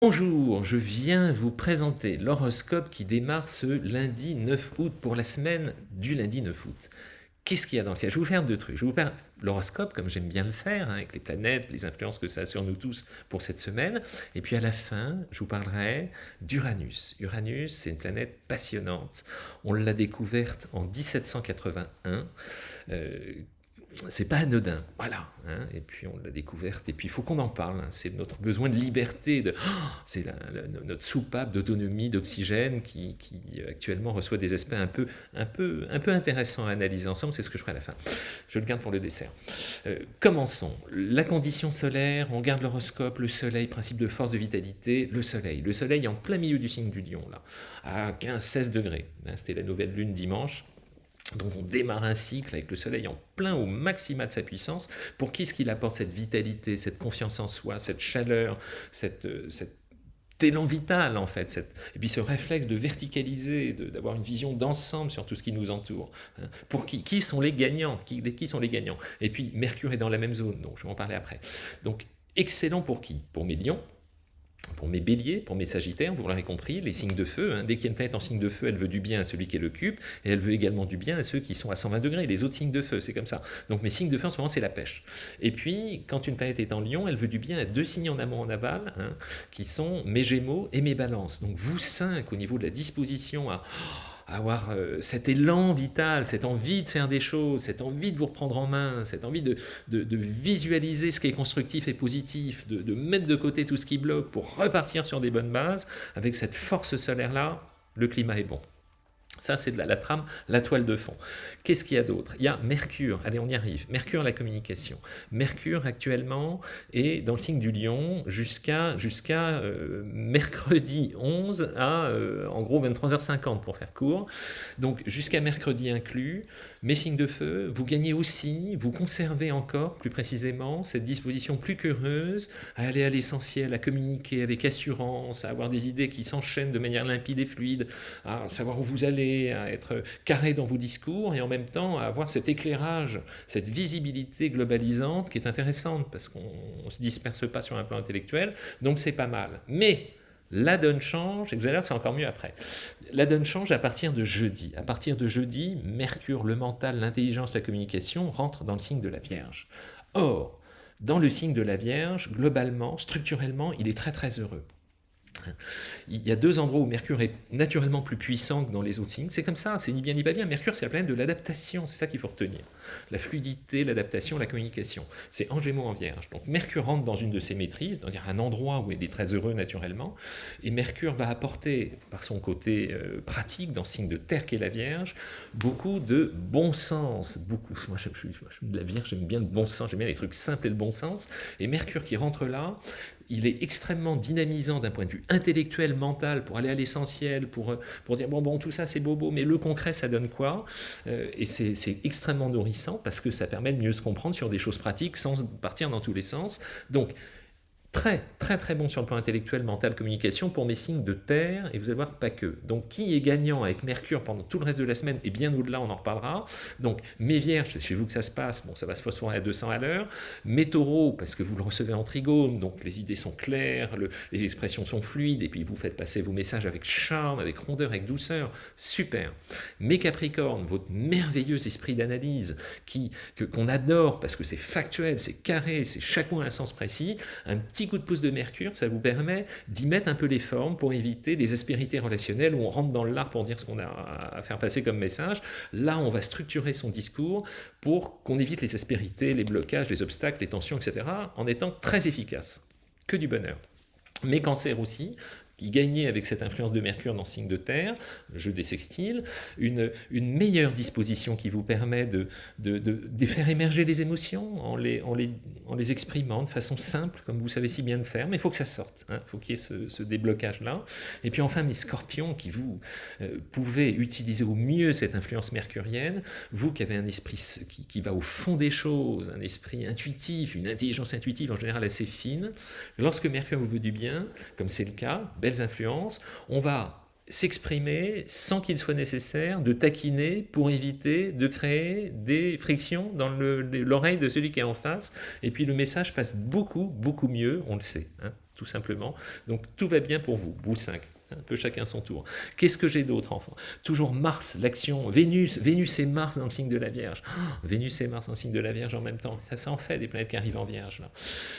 Bonjour, je viens vous présenter l'horoscope qui démarre ce lundi 9 août pour la semaine du lundi 9 août. Qu'est-ce qu'il y a dans le ciel? Je vais vous faire deux trucs. Je vais vous faire l'horoscope, comme j'aime bien le faire, hein, avec les planètes, les influences que ça a sur nous tous pour cette semaine. Et puis à la fin, je vous parlerai d'Uranus. Uranus, c'est une planète passionnante. On l'a découverte en 1781 c'est pas anodin, voilà. Hein, et puis on l'a découverte, et puis il faut qu'on en parle. Hein, c'est notre besoin de liberté, de, c'est notre soupape d'autonomie, d'oxygène qui, actuellement reçoit des aspects un peu, un, peu, un peu intéressants à analyser ensemble. C'est ce que je ferai à la fin. Je le garde pour le dessert. Euh, commençons. La condition solaire, on garde l'horoscope, le soleil, principe de force, de vitalité, le soleil. Le soleil en plein milieu du signe du lion, là, à 15-16 degrés. Hein, c'était la nouvelle lune dimanche. Donc on démarre un cycle avec le soleil en plein au maxima de sa puissance. Pour qui est-ce qu'il apporte cette vitalité, cette confiance en soi, cette chaleur, cette, euh, cet élan vital en fait, et puis ce réflexe de verticaliser, d'avoir une vision d'ensemble sur tout ce qui nous entoure. Hein. Pour qui? Qui sont les gagnants? Qui, qui sont les gagnants? Et puis Mercure est dans la même zone, donc je vais en parler après. Donc excellent pour qui? Pour mes lions, pour mes béliers, pour mes sagittaires, vous l'aurez compris, les signes de feu, hein. dès qu'il y a une planète en signe de feu, elle veut du bien à celui qui est le cube, et elle veut également du bien à ceux qui sont à 120 degrés, les autres signes de feu, c'est comme ça. Donc mes signes de feu en ce moment, c'est la pêche. Et puis, quand une planète est en lion, elle veut du bien à deux signes en amont, en aval, hein, qui sont mes gémeaux et mes balances. Donc vous cinq, au niveau de la disposition à avoir euh, cet élan vital, cette envie de faire des choses, cette envie de vous reprendre en main, cette envie de, visualiser ce qui est constructif et positif, de, de mettre de côté tout ce qui bloque pour repartir sur des bonnes bases, avec cette force solaire-là, le climat est bon. Ça, c'est la, trame, la toile de fond. Qu'est-ce qu'il y a d'autre? Il y a Mercure, allez, on y arrive. Mercure, la communication. Mercure, actuellement, est dans le signe du lion jusqu'à jusqu'à euh, mercredi 11 à, euh, en gros, 23h50 pour faire court. Donc, jusqu'à mercredi inclus, mes signes de feu, vous gagnez aussi, vous conservez encore, plus précisément, cette disposition plus qu'heureuse à aller à l'essentiel, à communiquer avec assurance, à avoir des idées qui s'enchaînent de manière limpide et fluide, à savoir où vous allez, à être carré dans vos discours et en même temps à avoir cet éclairage, cette visibilité globalisante qui est intéressante parce qu'on ne se disperse pas sur un plan intellectuel, donc c'est pas mal. Mais la donne change, et vous allez voir c'est encore mieux après. La donne change à partir de jeudi. À partir de jeudi, Mercure, le mental, l'intelligence, la communication rentre dans le signe de la Vierge. Or, dans le signe de la Vierge, globalement, structurellement, il est très très heureux. Il y a deux endroits où Mercure est naturellement plus puissant que dans les autres signes. C'est comme ça, c'est ni bien ni pas bien. Mercure, c'est la planète de l'adaptation, c'est ça qu'il faut retenir. La fluidité, l'adaptation, la communication. C'est en Gémeaux, en Vierge. Donc Mercure rentre dans une de ses maîtrises, dans un endroit où il est très heureux naturellement, et Mercure va apporter, par son côté euh, pratique, dans le signe de Terre qu'est la Vierge, beaucoup de bon sens. Beaucoup. Moi, je, suis de la Vierge, j'aime bien le bon sens, j'aime bien les trucs simples et de bon sens. Et Mercure qui rentre là, il est extrêmement dynamisant d'un point de vue intellectuel, mental, pour aller à l'essentiel, pour, euh, pour dire bon, bon, tout ça c'est bobo, mais le concret ça donne quoi? Euh, Et c'est extrêmement nourrissant parce que ça permet de mieux se comprendre sur des choses pratiques sans partir dans tous les sens. Donc, très, très, très bon sur le plan intellectuel, mental, communication pour mes signes de terre, et vous allez voir, pas que. Donc, qui est gagnant avec Mercure pendant tout le reste de la semaine, et bien au-delà, on en reparlera. Donc, mes vierges, c'est chez vous que ça se passe, bon, ça va se phosphorer à 200 à l'heure. Mes taureaux, parce que vous le recevez en trigone, donc les idées sont claires, les expressions sont fluides, et puis vous faites passer vos messages avec charme, avec rondeur, avec douceur, super. Mes capricornes, votre merveilleux esprit d'analyse, qu'on adore, parce que c'est factuel, c'est carré, c'est chaque mot un sens précis, un petit coup de pouce de Mercure, ça vous permet d'y mettre un peu les formes pour éviter des aspérités relationnelles où on rentre dans l'art pour dire ce qu'on a à faire passer comme message. Là, on va structurer son discours pour qu'on évite les aspérités, les blocages, les obstacles, les tensions, etc. en étant très efficace. Que du bonheur. Mais cancer aussi, qui gagnait avec cette influence de Mercure dans le signe de terre, le jeu des sextiles, une, une meilleure disposition qui vous permet de, de, de, faire émerger les émotions en les, en, les, en les exprimant de façon simple, comme vous savez si bien le faire, mais il faut que ça sorte, il hein. faut qu'il y ait ce, ce déblocage-là. Et puis enfin, mes scorpions, qui vous euh, pouvez utiliser au mieux cette influence mercurienne, vous qui avez un esprit qui, qui va au fond des choses, un esprit intuitif, une intelligence intuitive en général assez fine, lorsque Mercure vous veut du bien, comme c'est le cas, influences, on va s'exprimer sans qu'il soit nécessaire de taquiner pour éviter de créer des frictions dans l'oreille de celui qui est en face. Et puis le message passe beaucoup, beaucoup mieux, on le sait. Hein. tout simplement. Donc tout va bien pour vous, boule 5 un peu chacun son tour. Qu'est-ce que j'ai d'autre, enfant? Toujours Mars, l'action, Vénus, Vénus et Mars dans le signe de la Vierge. Oh, Vénus et Mars dans le signe de la Vierge en même temps. Ça, ça en fait des planètes qui arrivent en Vierge.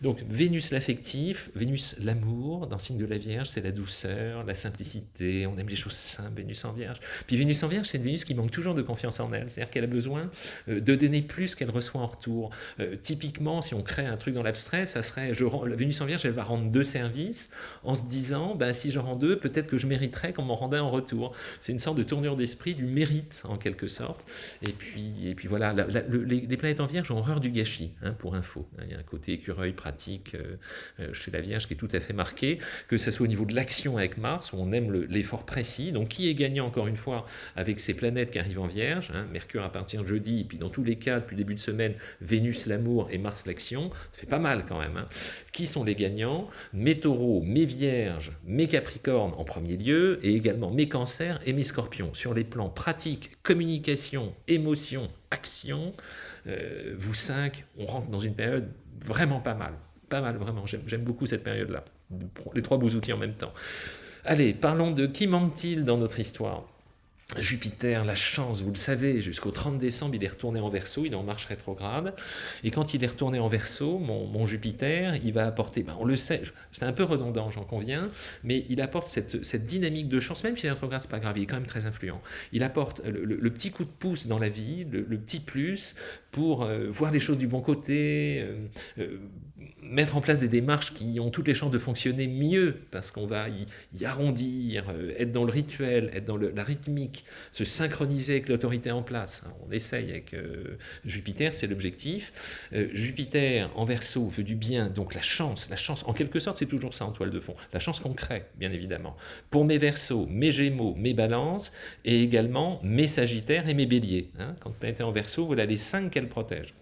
Donc Vénus l'affectif, Vénus l'amour, dans le signe de la Vierge, c'est la douceur, la simplicité, on aime les choses simples, Vénus en Vierge. Puis Vénus en Vierge, c'est une Vénus qui manque toujours de confiance en elle, c'est-à-dire qu'elle a besoin euh, de donner plus qu'elle reçoit en retour. Euh, typiquement, si on crée un truc dans l'abstrait, ça serait, je rends, la Vénus en Vierge, elle va rendre deux services en se disant, ben, si je rends deux, peut-être que je mériterais qu'on m'en rendait en retour. C'est une sorte de tournure d'esprit du mérite, en quelque sorte. Et puis, et puis voilà, les, planètes en Vierge ont horreur du gâchis, hein, pour info. Il y a un côté écureuil pratique euh, euh, chez la Vierge qui est tout à fait marqué, que ce soit au niveau de l'action avec Mars, où on aime l'effort précis. Donc qui est gagnant, encore une fois, avec ces planètes qui arrivent en Vierge hein, Mercure à partir de jeudi, et puis dans tous les cas, depuis le début de semaine, Vénus l'amour et Mars l'action. Ça fait pas mal quand même. Hein. Qui sont les gagnants? Mes taureaux, mes vierges, mes capricornes en premier lieu, et également mes cancers et mes scorpions. Sur les plans pratiques, communication, émotion, action, euh, vous cinq, on rentre dans une période vraiment pas mal. Pas mal, vraiment. J'aime beaucoup cette période-là. Les trois beaux outils en même temps. Allez, parlons de qui manque-t-il dans notre histoire Jupiter, la chance, vous le savez, jusqu'au 30 décembre, il est retourné en verso, il est en marche rétrograde. Et quand il est retourné en verso, mon, Jupiter, il va apporter, ben on le sait, c'est un peu redondant, j'en conviens, mais il apporte cette, dynamique de chance, même si est rétrograde, c'est pas grave, il est quand même très influent. Il apporte le, petit coup de pouce dans la vie, le, petit plus pour euh, voir les choses du bon côté, euh, euh, mettre en place des démarches qui ont toutes les chances de fonctionner mieux, parce qu'on va y, arrondir, être dans le rituel, être dans la rythmique, se synchroniser avec l'autorité en place. On essaye avec Jupiter, c'est l'objectif. Jupiter en verso veut du bien, donc la chance, la chance, en quelque sorte c'est toujours ça en toile de fond, la chance qu'on crée, bien évidemment. Pour mes versos, mes gémeaux, mes balances, et également mes sagittaires et mes béliers. Hein. Quand on est en verso, voilà les cinq protège.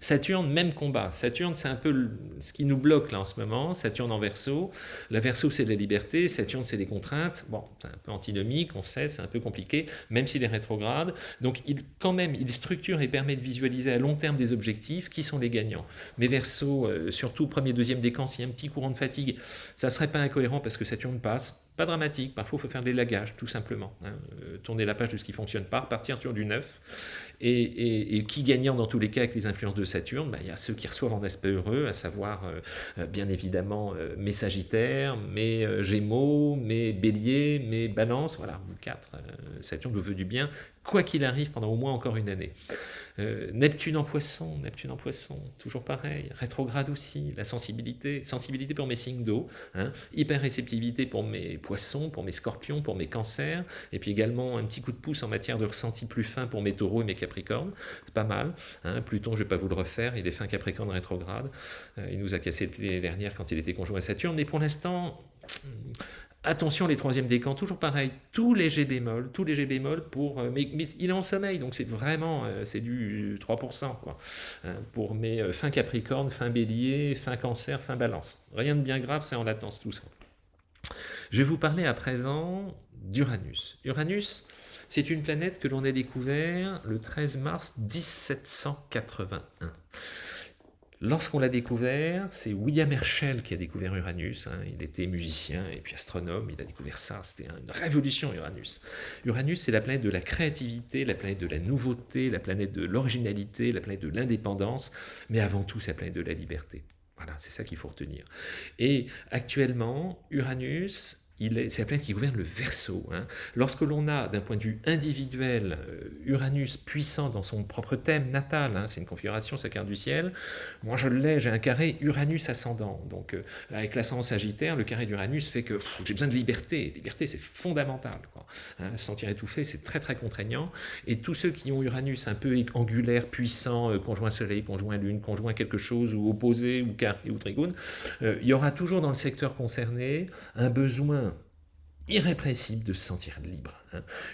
Saturne, même combat. Saturne, c'est un peu ce qui nous bloque là en ce moment. Saturne en verso. La verso, c'est de la liberté. Saturne, c'est des contraintes. Bon, c'est un peu antinomique, on sait, c'est un peu compliqué, même s'il est rétrograde. Donc, quand même, il structure et permet de visualiser à long terme des objectifs qui sont les gagnants. Mais verso, euh, surtout premier, deuxième décan, s'il y a un petit courant de fatigue, ça serait pas incohérent parce que Saturne passe pas dramatique, parfois il faut faire des lagages, tout simplement. Hein. Euh, tourner la page de ce qui ne fonctionne pas, partir sur du neuf. Et, qui gagnant dans tous les cas avec les influences de Saturne bah, Il y a ceux qui reçoivent en aspect heureux, à savoir euh, euh, bien évidemment mes Sagittaires, mes Gémeaux, mes Béliers, mes Balances, voilà, vous quatre. Saturne vous veut du bien, quoi qu'il arrive pendant au moins encore une année. Euh, Neptune en poisson, Neptune en poisson, toujours pareil, rétrograde aussi, la sensibilité, sensibilité pour mes signes d'eau, hein, hyper réceptivité pour mes poissons, pour mes scorpions, pour mes cancers, et puis également un petit coup de pouce en matière de ressenti plus fin pour mes taureaux et mes capricornes, pas mal, hein, Pluton je vais pas vous le refaire, il est fin capricorne rétrograde, euh, il nous a cassé l'année dernière quand il était conjoint à Saturne, mais pour l'instant, Attention, les troisièmes décans, toujours pareil, tous les G bémol, tous les G bémol pour... Euh, mais, il est en sommeil, donc c'est vraiment, euh, c'est du 3%, quoi. Hein, pour mes euh, fin Capricorne, fin Bélier, fin Cancer, fin Balance. Rien de bien grave, c'est en latence tout ça. Je vais vous parler à présent d'Uranus. Uranus, c'est une planète que l'on a découvert le 13 mars 1781. Lorsqu'on l'a découvert, c'est William Herschel qui a découvert Uranus. Hein. Il était musicien et puis astronome, il a découvert ça. C'était une révolution, Uranus. Uranus, c'est la planète de la créativité, la planète de la nouveauté, la planète de l'originalité, la planète de l'indépendance, mais avant tout, c'est la planète de la liberté. Voilà, c'est ça qu'il faut retenir. Et actuellement, Uranus c'est la planète qui gouverne le Verseau. Hein. Lorsque l'on a, d'un point de vue individuel, euh, Uranus puissant dans son propre thème natal, hein, c'est une configuration, sa carte du ciel, moi je l'ai, j'ai un carré Uranus ascendant. Donc euh, avec l'ascendant sagittaire, le carré d'Uranus fait que j'ai besoin de liberté. Liberté, c'est fondamental. Quoi. Hein, se sentir étouffé, c'est très très contraignant. Et tous ceux qui ont Uranus un peu angulaire, puissant, euh, conjoint Soleil, conjoint Lune, conjoint quelque chose, ou opposé, ou carré, ou trigone, il y aura toujours dans le secteur concerné un besoin irrépressible de se sentir libre.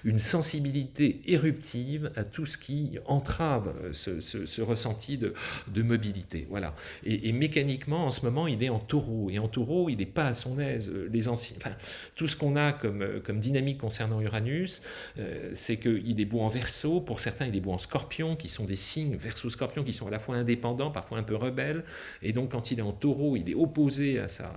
Une sensibilité éruptive à tout ce qui entrave euh, ce, ressenti de, mobilité. Voilà. Et, mécaniquement, en ce moment, il est en taureau. Et en taureau, il n'est pas à son aise. Euh, les anciens, tout ce qu'on a comme, euh, comme dynamique concernant Uranus, c'est qu'il est beau en verso. Pour certains, il est beau en scorpion, qui sont des signes verso-scorpion, qui sont à la fois indépendants, parfois un peu rebelles. Et donc, quand il est en taureau, il est opposé à sa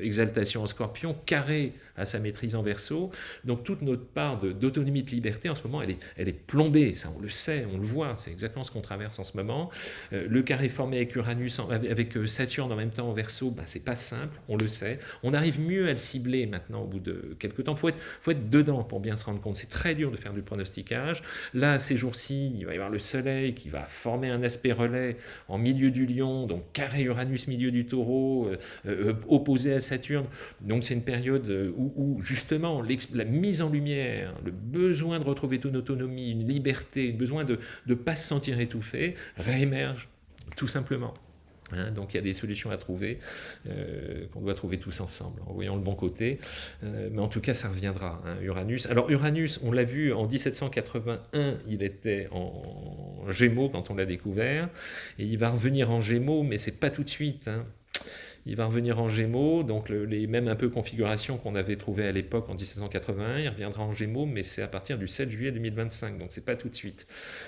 exaltation en scorpion, carré à sa maîtrise en verso. Donc toute notre part d'autonomie, de, liberté, en ce moment, elle est, elle est plombée. Ça, on le sait, on le voit. C'est exactement ce qu'on traverse en ce moment. Euh, le carré formé avec Uranus, avec euh, Saturne en même temps en verso, ben, c'est pas simple, on le sait. On arrive mieux à le cibler maintenant au bout de quelques temps. Il faut être, faut être dedans pour bien se rendre compte. C'est très dur de faire du pronosticage. Là, ces jours-ci, il va y avoir le Soleil qui va former un aspect relais en milieu du lion, donc carré Uranus, milieu du taureau, euh, opposé à Saturne. Donc c'est une période où, où justement la mise en lumière, le besoin de retrouver une autonomie, une liberté, le besoin de ne pas se sentir étouffé, réémerge tout simplement. Hein. donc il y a des solutions à trouver, euh, qu'on doit trouver tous ensemble, en voyant le bon côté. Euh, mais en tout cas, ça reviendra, hein, Uranus. Alors Uranus, on l'a vu en 1781, il était en Gémeaux quand on l'a découvert, et il va revenir en Gémeaux, mais c'est pas tout de suite. Hein il va revenir en Gémeaux, donc les mêmes un configurations qu'on avait trouvées à l'époque en 1781, il reviendra en Gémeaux, mais c'est à partir du 7 juillet 2025, donc c'est pas tout de suite.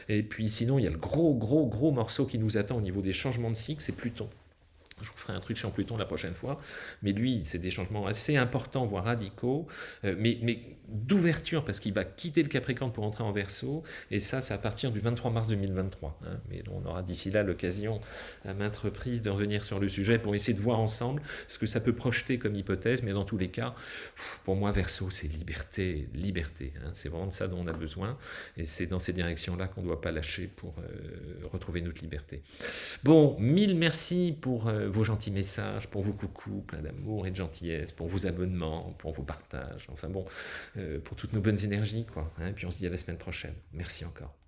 Et puis sinon, il y a le gros, gros, gros morceau qui nous attend au niveau des changements de cycle, c'est Pluton. Je vous ferai un truc sur Pluton la prochaine fois. Mais lui, c'est des changements assez importants, voire radicaux, euh, mais, mais d'ouverture, parce qu'il va quitter le Capricorne pour entrer en Verseau. Et ça, c'est à partir du 23 mars 2023. Hein. Mais on aura d'ici là l'occasion à maintes reprises de revenir sur le sujet pour essayer de voir ensemble ce que ça peut projeter comme hypothèse. Mais dans tous les cas, pour moi, Verseau, c'est liberté, liberté. Hein. C'est vraiment de ça dont on a besoin. Et c'est dans ces directions-là qu'on ne doit pas lâcher pour euh, retrouver notre liberté. Bon, mille merci pour... Euh, vos gentils messages, pour vos coucous plein d'amour et de gentillesse, pour vos abonnements, pour vos partages, enfin bon, euh, pour toutes nos bonnes énergies, quoi. Hein. puis on se dit à la semaine prochaine. Merci encore.